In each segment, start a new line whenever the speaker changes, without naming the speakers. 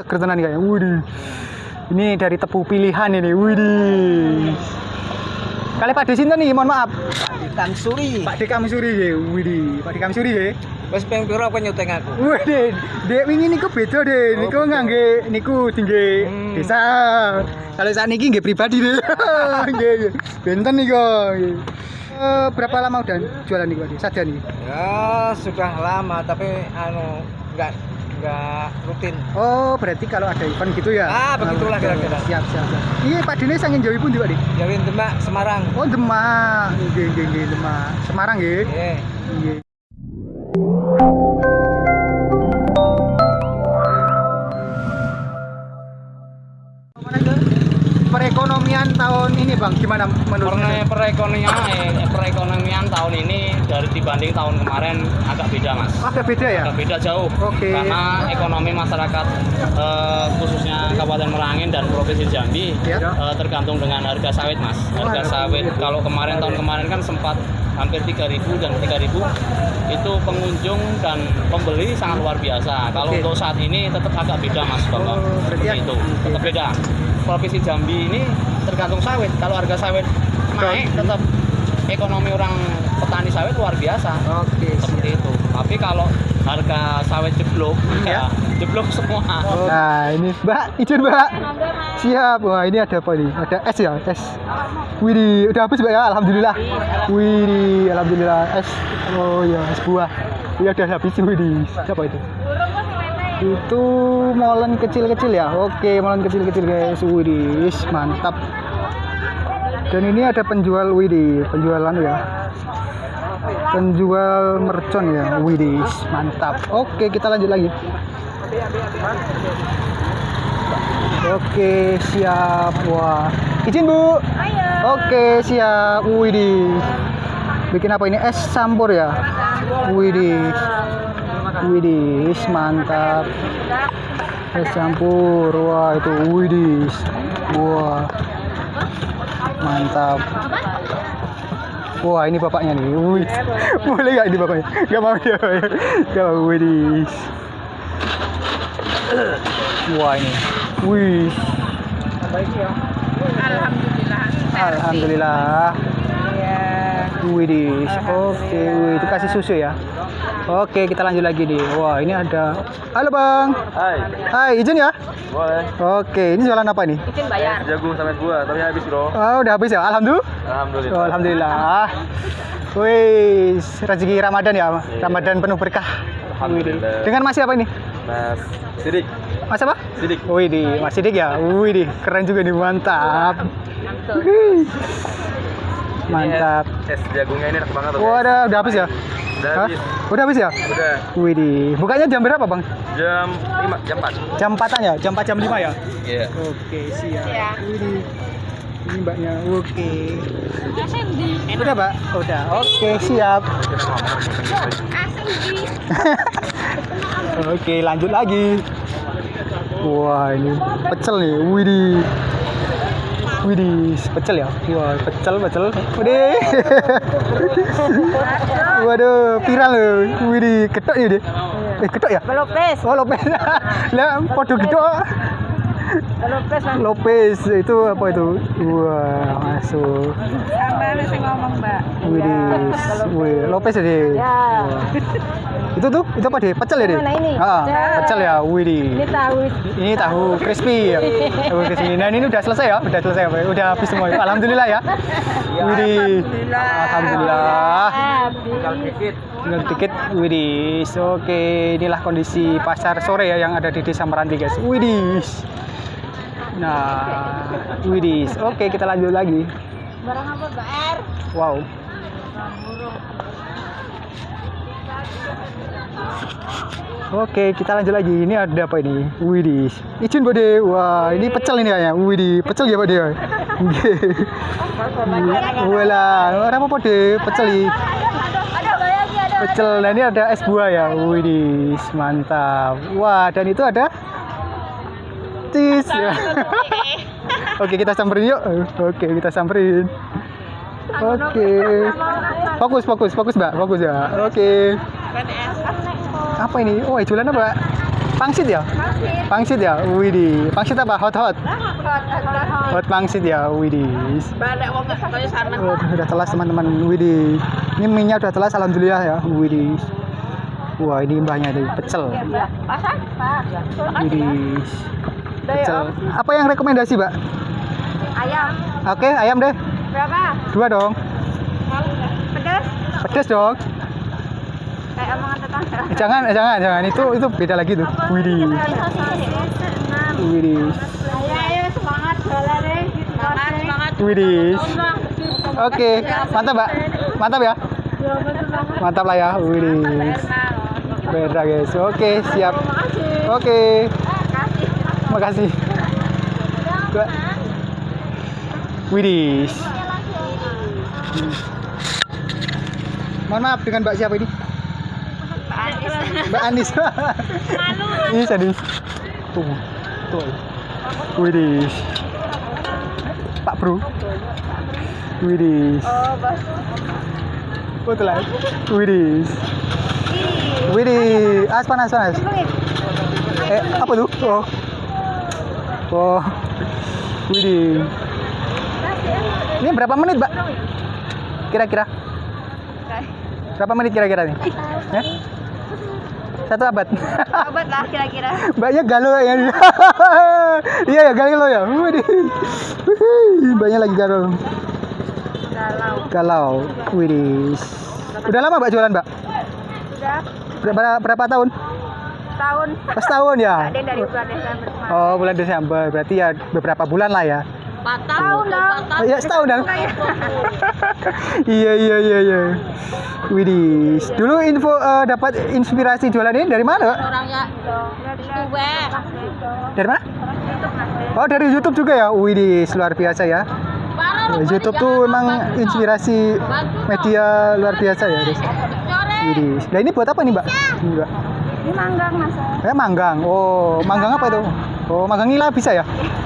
seger tenan kayaknya. Widih. Ini dari tebu pilihan ini. Widih. Kali Pak Desinten nih, mohon maaf.
Kang Suri.
Pak Dekam Suri ya. Widih. Pak Dekam Suri ya.
Wes ping pira apa nyuteng aku?
Widih. Dek wingi niku beda deh.
Oh,
Niku ngangge niku tinggi
Hmm.
desa. Kalau saat ini nggih pribadi deh. Nggih. Benten nih kok. Eh, berapa lama udah jualan nih Pak? Saja nih.
Ya sudah lama tapi anu enggak enggak rutin.
Oh, berarti kalau ada event gitu ya?
Ah, begitulah kira-kira.
Siap, siap, siap. Iya, Pak Dene sangin Jawa pun juga, Dik.
Jawin Demak Semarang.
Oh, Demak. Nggih, Demak. Semarang. Nggih. Iya. Bang, gimana menurut
Karena
Anda?
perekonomian eh, perekonomian tahun ini dari dibanding tahun kemarin agak beda mas.
Agak beda ya?
Agak beda jauh.
Oke.
Karena ekonomi masyarakat eh, khususnya Kabupaten Merangin dan Provinsi Jambi
Ya.
eh, tergantung dengan harga sawit mas. Harga
Oh,
sawit
gitu.
kalau kemarin tahun kemarin kan sempat hampir 3.000 dan 3.000 itu pengunjung dan pembeli sangat luar biasa. Kalau
Oke.
untuk saat ini tetap agak beda mas bapak.
Oh, berarti ya-
itu tetap beda. Provinsi Jambi ini tergantung sawit. Kalau harga sawit naik tetap ekonomi orang petani sawit luar biasa
Oke,
seperti itu. Tapi kalau harga sawit jeblok
Ya.
ya jeblok semua.
Nah, ini Mbak, izin Mbak. Siap. Wah, ini ada apa nih? Ada es ya, es. Widih, udah habis Mbak ya? Alhamdulillah. Widih, alhamdulillah es. Oh ya, es buah. Iya udah habis widih. Siapa itu? Itu molen kecil-kecil ya. Oke, molen kecil-kecil guys. Widih, mantap. Dan ini ada penjual widih, penjualan ya. Penjual mercon ya. Widih, mantap. Oke, kita lanjut lagi. Oke, siap. Wah. Izin, Bu. Oke, siap. Widih. Bikin apa ini? Es campur ya? Widih. Widih, mantap. Es campur. Wah, itu widih. Wah. Mantap. Wah, ini bapaknya nih. Wih. Boleh nggak ini bapaknya? Gak mau ya. Gak mau. Widih. Wah, ini. Wih.
Alhamdulillah.
Alhamdulillah. Widih. Oke, wih, itu kasih susu ya. Oke, kita lanjut lagi nih. Wah, ini ada. Halo, Bang.
Hai,
Hai, izin ya?
boleh.
Oke, ini jualan apa nih?
Izin bayar.
Jagung sama buah, tapi habis bro.
Oh, udah habis ya? Alhamdulillah.
Alhamdulillah.
Oh, alhamdulillah. Wih, rezeki Ramadan ya, Ramadan penuh berkah.
Alhamdulillah.
Dengan Mas siapa ini?
Mas Sidik,
Mas apa?
Sidik.
Wih, di Mas Sidik ya. Wih, di keren juga nih, mantap. Wih. Mantap.
Es jagungnya ini enak banget.
Wah, udah habis ya?
Udah
Hah?
habis.
Udah habis ya?
Udah
Wih, di bukanya jam berapa, Bang?
jam 5, jam 4.
Jam 4 ya? Jam 4 jam 5 ya?
Iya.
Oke, siap.
Ya.
Wih, di. Ini mbaknya. Oke. Udah, Mbak? Udah. Oke, siap. Oke, lanjut lagi. Wah, ini pecel nih. Widih. Widih, pecel ya? Wah, pecel, pecel. Widih. Waduh, viral loh. Widih, ketok ya deh. Eh, ketok ya?
Lopez.
Oh, Lopez. Lah, podo ketok.
Lopez
Lopez itu apa itu? Wah, masuk.
sama sing ngomong, Mbak.
Widih. Wih, Lopez ya deh.
Ya.
Itu tuh, itu apa deh? Pecel ya deh?
Mana ini?
Ah,
Ya.
pecel ya. Widih.
Ini tahu.
Ini tahu crispy ya. Tahu crispy. Nah, ini udah selesai ya? Udah selesai apa? Udah habis semua. Alhamdulillah ya. Widih. Alhamdulillah.
Tinggal dikit.
Tinggal dikit. Widih. Oke, inilah kondisi pasar sore ya yang ada di Desa Meranti, guys. Widih. Nah, widih. Oke, kita lanjut lagi.
Barang apa, Mbak R?
Wow. Oke, kita lanjut lagi. Ini ada apa ini? Widih. Izin Bode. Wah, ini pecel ini kayaknya. Widih, pecel ya Bode. Wala, orang apa Bode? Pecel ini. Pecel. Nah, ini ada es buah ya. Widih, mantap. Wah, dan itu ada cheese ya. Oke, kita samperin yuk. Oke, kita samperin. Oke. Fokus, fokus, fokus, Mbak. Fokus ya. Oke. Apa ini? Oh, jualan apa? Pangsit ya? Pangsit ya? Widih. Pangsit apa? Hot hot. Hot pangsit ya? Widih. Oh, udah telas teman-teman. Widih. Ini minyak udah telas alhamdulillah ya. Widih. Wah, ini mbahnya dari pecel. Widih. Pecel. Apa yang rekomendasi, Mbak?
Ayam.
Oke, ayam deh.
Berapa?
Dua dong.
Pedas?
Pedes dong.
Kayak omongan tetangga.
Jangan, jangan, jangan. Itu itu beda lagi tuh. Widih. Widih.
Ayo, ayo semangat jualan deh. Semangat, semangat.
Widih. Oke, mantap, Mbak. Mantap ya. Mantap lah ya. Widih. Beda guys. Oke, siap. Oke. Makasih. Mbak. Widih. Hmm. Mohon maaf dengan Mbak siapa ini? Mbak Anis. Ini sadis. Tuh. Tuh. Widih. Pak Bro. Widih.
Oh, bos.
Oh, telah. Widih. Widih. As panas panas. Eh, apa tuh? Oh. Oh. Widih. Ini berapa menit, Mbak? Kira-kira? Berapa menit kira-kira nih? Ya? Satu abad.
Obat lah kira-kira.
Mbaknya galau ya. iya ya galau ya. Mbaknya lagi galau.
Galau.
Galau. Widih. Udah lama Mbak jualan, Mbak?
Sudah
Berapa, berapa tahun?
tahun.
Pas tahun ya?
Ada dari bulan Desember kemarin.
Oh, bulan Desember. Berarti ya beberapa bulan lah ya.
Tahun dong.
Oh, ya setahun dong. iya iya iya iya. Widih. Dulu info eh, dapat inspirasi jualan ini dari mana?
Orangnya youtuber.
Dari mana? Oh, dari YouTube juga ya. Widih, luar biasa ya. YouTube tuh emang inspirasi media luar biasa ya, guys. Widih. Nah, ini buat apa nih, Mbak? Ini, Mbak.
Ini manggang mas.
Eh, manggang. Oh, manggang apa itu? Oh, manggang nila bisa ya?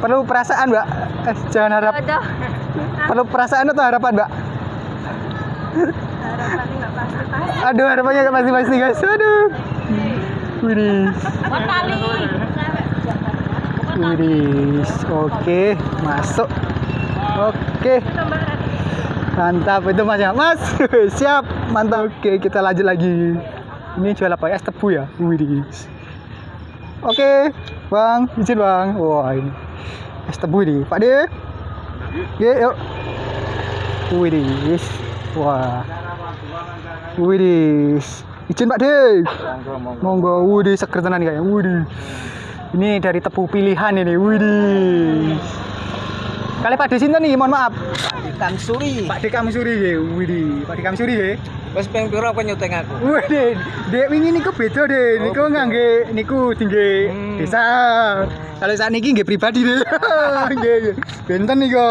Perlu perasaan, Mbak. Eh, jangan harap.
Aduh.
Perlu perasaan atau harapan, Mbak?
Harapannya nggak pasti-pasti.
Aduh, harapannya nggak pasti-pasti, guys. Aduh.
Tali.
Widih. Oke, masuk. Oke. Mantap itu Mas ya. Mas, siap. Mantap. Oke, kita lanjut lagi. Ini jual apa ya? Es tebu ya? Widih. Oke, Bang, izin Bang. Wah, ini es tebu ini. Pak De. Oke, yuk. Widih. Wah. Widih. Izin Pak De. Monggo, widih seger tenan kayaknya. Widih. Ini dari tebu pilihan ini. Widih. Kali Pak De sinten nih, mohon maaf.
Ikan suri.
Pak De Kamsuri ya. Widih, Pak De Kamsuri ya.
Wes ping pira kowe nyuteng aku?
Wih, Dek, Dek wingi niku beda, Dek. Niku ngangge niku tinggi
Hmm.
desa. Kalau saat niki nggih pribadi, Dek. Nggih. Benten niku.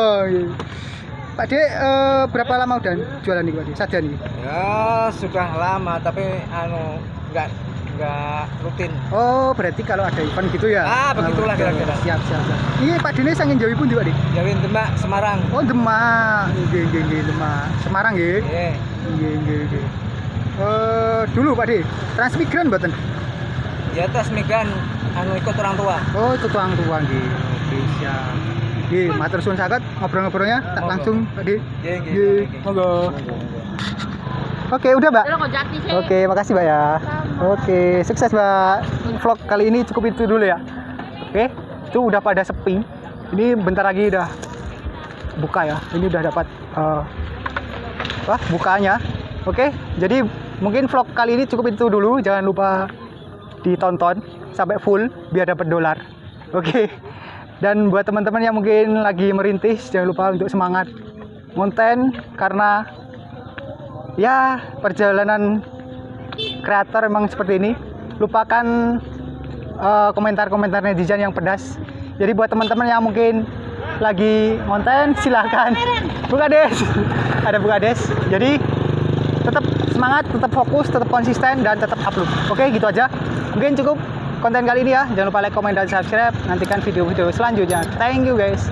Pak Dek, eh, berapa lama udah jualan niku, Pak Dek? Saja nih.
Ya sudah lama tapi anu enggak enggak rutin.
Oh, berarti kalau ada event gitu ya?
Ah, begitulah
betul.
kira-kira.
Siap, siap, siap. Ini Pak Dene sangin Jawi pun Pak Dek?
Jawin Demak Semarang.
Oh, Demak. Nggih, nggih, nggih, Demak. Semarang nggih.
Nggih.
Nggih, nggih, nggih. Eh, dulu Pak De, transmigran mboten?
Di atas migran anu ikut orang tua.
Oh, itu tuang tua nggih. Oke, siap. Nggih, matur suwun sangat ngobrol-ngobrolnya tak langsung tadi.
Nggih, nggih.
Nggih,
nggih.
monggo. Oke, udah, Mbak. Oke, makasih, Mbak ya. Oke, sukses, Mbak. Vlog kali ini cukup itu dulu ya. Oke, itu udah pada sepi. Ini bentar lagi udah buka ya. Ini udah dapat eh wah, bukanya. Oke, jadi mungkin vlog kali ini cukup itu dulu. Jangan lupa ditonton sampai full biar dapat dolar. Oke. Dan buat teman-teman yang mungkin lagi merintis, jangan lupa untuk semangat konten karena ya perjalanan kreator emang seperti ini. Lupakan eh, komentar-komentar netizen yang pedas. Jadi buat teman-teman yang mungkin lagi konten silahkan buka des. Ada buka des. Jadi tetap semangat tetap fokus tetap konsisten dan tetap upload. Oke gitu aja. Mungkin cukup konten kali ini ya. Jangan lupa like comment dan subscribe. Nantikan video-video selanjutnya. Thank you guys